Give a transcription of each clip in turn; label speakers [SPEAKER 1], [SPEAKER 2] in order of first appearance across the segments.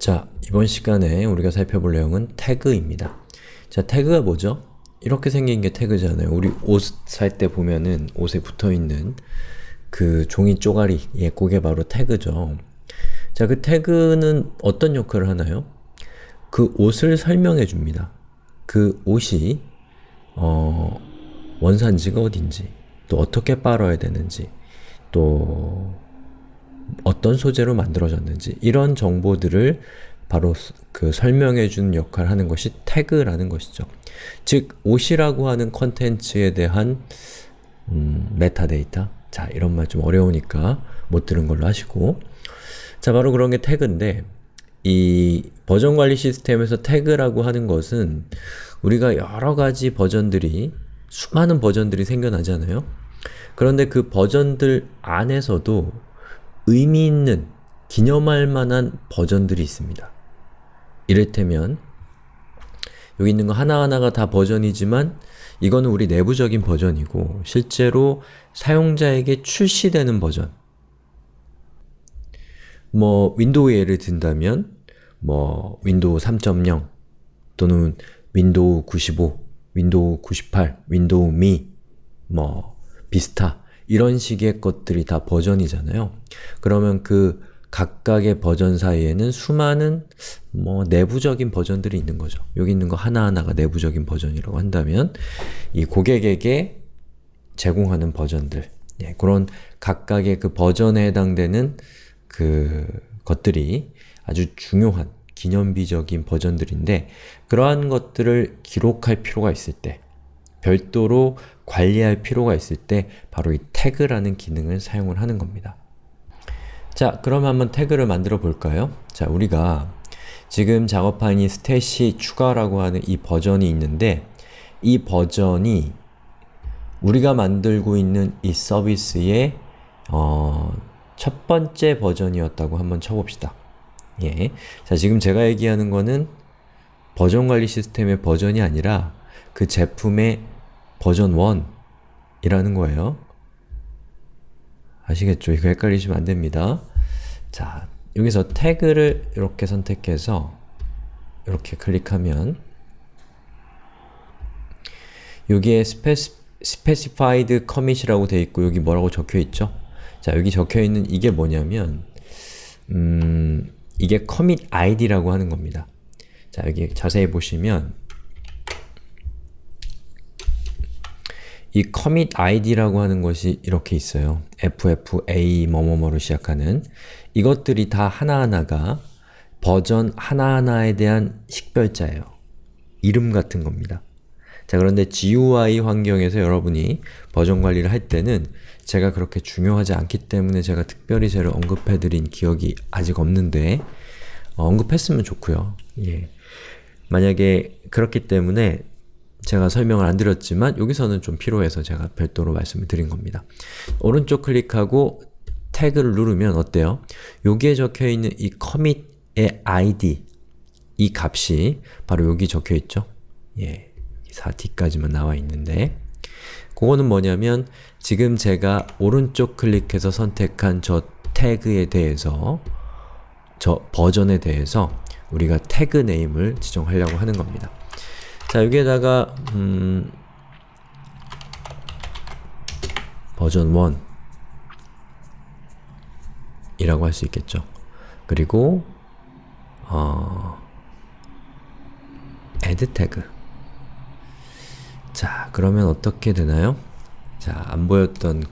[SPEAKER 1] 자, 이번 시간에 우리가 살펴볼 내용은 태그입니다. 자, 태그가 뭐죠? 이렇게 생긴 게 태그잖아요. 우리 옷 살 때 보면은 옷에 붙어있는 그 종이 쪼가리, 예, 그게 바로 태그죠. 자, 그 태그는 어떤 역할을 하나요? 그 옷을 설명해 줍니다. 그 옷이 어, 원산지가 어딘지, 또 어떻게 빨아야 되는지, 또 어떤 소재로 만들어졌는지 이런 정보들을 바로 그 설명해 주는 역할을 하는 것이 태그라는 것이죠. 즉, 옷이라고 하는 컨텐츠에 대한 음, 메타데이터 자, 이런 말 좀 어려우니까 못 들은 걸로 하시고 자, 바로 그런 게 태그인데 이 버전 관리 시스템에서 태그라고 하는 것은 우리가 여러 가지 버전들이 수많은 버전들이 생겨나잖아요. 그런데 그 버전들 안에서도 의미 있는, 기념할 만한 버전들이 있습니다. 이를테면 여기 있는 거 하나하나가 다 버전이지만 이거는 우리 내부적인 버전이고 실제로 사용자에게 출시되는 버전 뭐 윈도우 예를 든다면 뭐 윈도우 3.0 또는 윈도우 95, 윈도우 98, 윈도우 ME, 뭐 비스타 이런 식의 것들이 다 버전이잖아요. 그러면 그 각각의 버전 사이에는 수많은 뭐 내부적인 버전들이 있는 거죠. 여기 있는 거 하나하나가 내부적인 버전이라고 한다면 이 고객에게 제공하는 버전들 예, 그런 각각의 그 버전에 해당되는 그 것들이 아주 중요한 기념비적인 버전들인데 그러한 것들을 기록할 필요가 있을 때 별도로 관리할 필요가 있을 때 바로 이 태그라는 기능을 사용을 하는 겁니다. 자, 그럼 한번 태그를 만들어 볼까요? 자, 우리가 지금 작업한 이 스탯이 추가라고 하는 이 버전이 있는데 이 버전이 우리가 만들고 있는 이 서비스의 어, 첫 번째 버전이었다고 한번 쳐봅시다. 예. 자, 지금 제가 얘기하는 거는 버전 관리 시스템의 버전이 아니라 그 제품의 버전 1이라는 거예요. 아시겠죠? 이거 헷갈리시면 안됩니다. 자, 여기서 태그를 이렇게 선택해서 이렇게 클릭하면 여기에 스페시, specified commit이라고 되어 있고 여기 뭐라고 적혀 있죠? 자, 여기 적혀 있는 이게 뭐냐면 음, 이게 commit id라고 하는 겁니다. 자, 여기 자세히 보시면 이 commit id라고 하는 것이 이렇게 있어요. ffa 뭐뭐뭐로 시작하는 이것들이 다 하나하나가 버전 하나하나에 대한 식별자예요. 이름 같은 겁니다. 자 그런데 GUI 환경에서 여러분이 버전 관리를 할 때는 제가 그렇게 중요하지 않기 때문에 제가 특별히 쟤를 언급해드린 기억이 아직 없는데 어, 언급했으면 좋고요. 예. 만약에 그렇기 때문에 제가 설명을 안 드렸지만 여기서는 좀 필요해서 제가 별도로 말씀을 드린 겁니다. 오른쪽 클릭하고 태그를 누르면 어때요? 여기에 적혀있는 이 commit의 id 이 값이 바로 여기 적혀있죠? 예, 4t까지만 나와 있는데 그거는 뭐냐면 지금 제가 오른쪽 클릭해서 선택한 저 태그에 대해서 저 버전에 대해서 우리가 태그 네임을 지정하려고 하는 겁니다. 자, 여기에다가 음, 버전 1 이라고 할 수 있겠죠. 그리고 어, add tag 자, 그러면 어떻게 되나요? 자, 안 보였던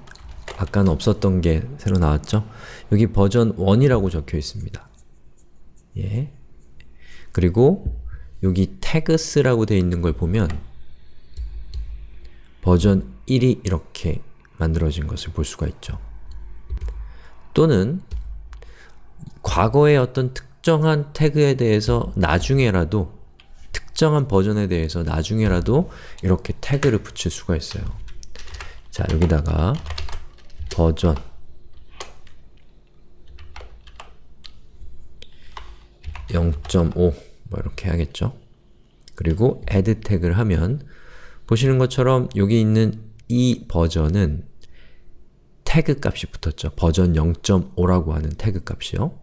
[SPEAKER 1] 아까는 없었던 게 새로 나왔죠? 여기 버전 1이라고 적혀 있습니다. 예. 그리고 여기 tags라고 되어 있는 걸 보면 버전 1이 이렇게 만들어진 것을 볼 수가 있죠. 또는 과거의 어떤 특정한 태그에 대해서 나중에라도 특정한 버전에 대해서 나중에라도 이렇게 태그를 붙일 수가 있어요. 자, 여기다가 버전 (0.5) 뭐 이렇게 해야겠죠? 그리고 add 태그를 하면 보시는 것처럼 여기 있는 이 버전은 태그 값이 붙었죠. 버전 0.5라고 하는 태그 값이요.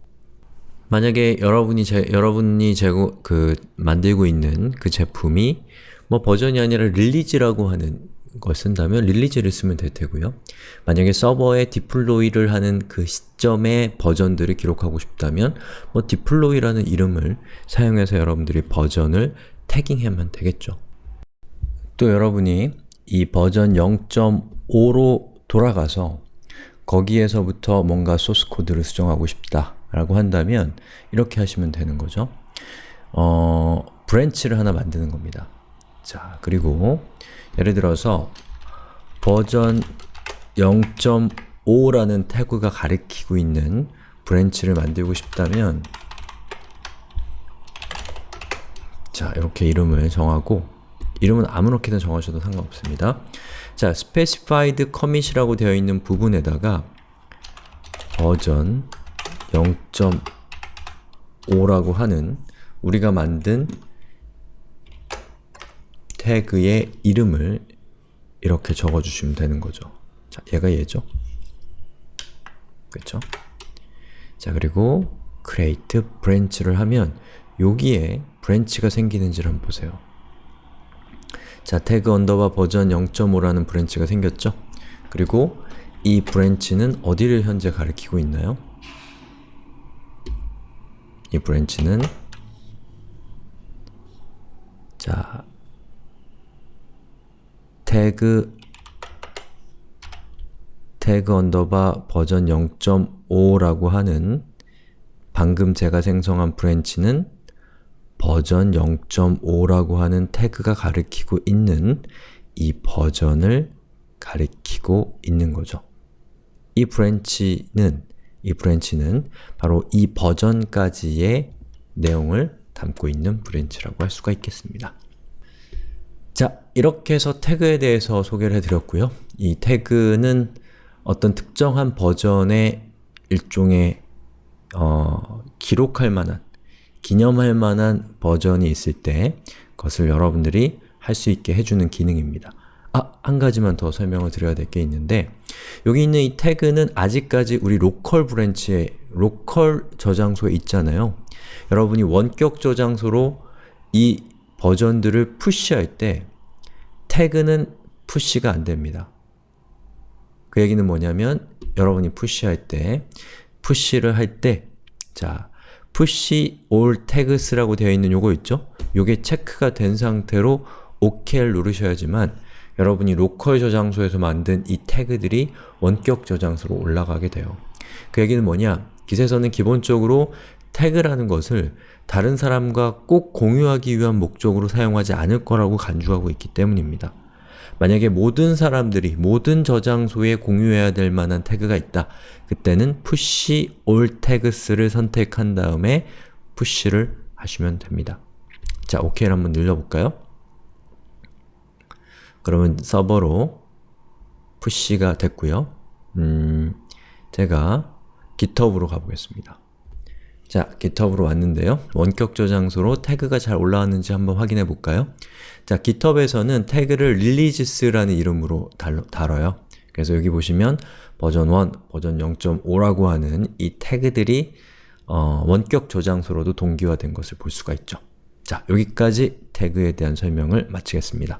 [SPEAKER 1] 만약에 여러분이 제, 여러분이 제고, 그, 만들고 있는 그 제품이 뭐 버전이 아니라 release라고 하는 걸 쓴다면 release를 쓰면 될 테고요. 만약에 서버에 deploy를 하는 그 시점의 버전들을 기록하고 싶다면 뭐 deploy라는 이름을 사용해서 여러분들이 버전을 tagging하면 되겠죠. 또 여러분이 이 버전 0.5로 돌아가서 거기에서부터 뭔가 소스 코드를 수정하고 싶다 라고 한다면 이렇게 하시면 되는 거죠. 어, branch를 하나 만드는 겁니다. 자, 그리고 예를 들어서 버전 0.5라는 태그가 가리키고 있는 branch를 만들고 싶다면 자, 이렇게 이름을 정하고 이름은 아무렇게나 정하셔도 상관없습니다. 자, specified commit이라고 되어 있는 부분에다가 버전 0.5라고 하는 우리가 만든 태그의 이름을 이렇게 적어주시면 되는 거죠. 자, 얘가 얘죠. 그쵸? 자, 그리고 create branch를 하면 여기에 branch가 생기는지를 한번 보세요. 자, 태그 언더바 버전 0.5라는 branch가 생겼죠? 그리고 이 branch는 어디를 현재 가리키고 있나요? 이 branch는 자 태그 태그 언더바 버전 0.5라고 하는 방금 제가 생성한 branch는 버전 0.5라고 하는 태그가 가리키고 있는 이 버전을 가리키고 있는 거죠. 이 branch는 이 branch는 바로 이 버전까지의 내용을 담고 있는 branch라고 할 수가 있겠습니다. 자, 이렇게 해서 태그에 대해서 소개를 해드렸고요. 이 태그는 어떤 특정한 버전의 일종의 어, 기록할 만한, 기념할 만한 버전이 있을 때 그것을 여러분들이 할 수 있게 해주는 기능입니다. 아, 한 가지만 더 설명을 드려야 될 게 있는데 여기 있는 이 태그는 아직까지 우리 로컬 branch에 로컬 저장소에 있잖아요. 여러분이 원격 저장소로 이 버전들을 푸시할 때 태그는 푸시가 안됩니다. 그 얘기는 뭐냐면 여러분이 푸시할 때 푸시를 할 때 자, push all tags라고 되어 있는 요거 있죠? 요게 체크가 된 상태로 OK를 누르셔야지만 여러분이 로컬 저장소에서 만든 이 태그들이 원격 저장소로 올라가게 돼요. 그 얘기는 뭐냐? 기세서는 기본적으로 태그라는 것을 다른 사람과 꼭 공유하기 위한 목적으로 사용하지 않을 거라고 간주하고 있기 때문입니다. 만약에 모든 사람들이 모든 저장소에 공유해야 될 만한 태그가 있다. 그때는 push all tags를 선택한 다음에 push를 하시면 됩니다. 자, OK를 한번 눌러볼까요? 그러면 서버로 push가 됐고요. 음, 제가 github으로 가보겠습니다. 자, github으로 왔는데요. 원격 저장소로 태그가 잘 올라왔는지 한번 확인해 볼까요? 자, github에서는 태그를 releases라는 이름으로 다뤄요. 그래서 여기 보시면 버전 1, 버전 0.5라고 하는 이 태그들이 어, 원격 저장소로도 동기화된 것을 볼 수가 있죠. 자, 여기까지 태그에 대한 설명을 마치겠습니다.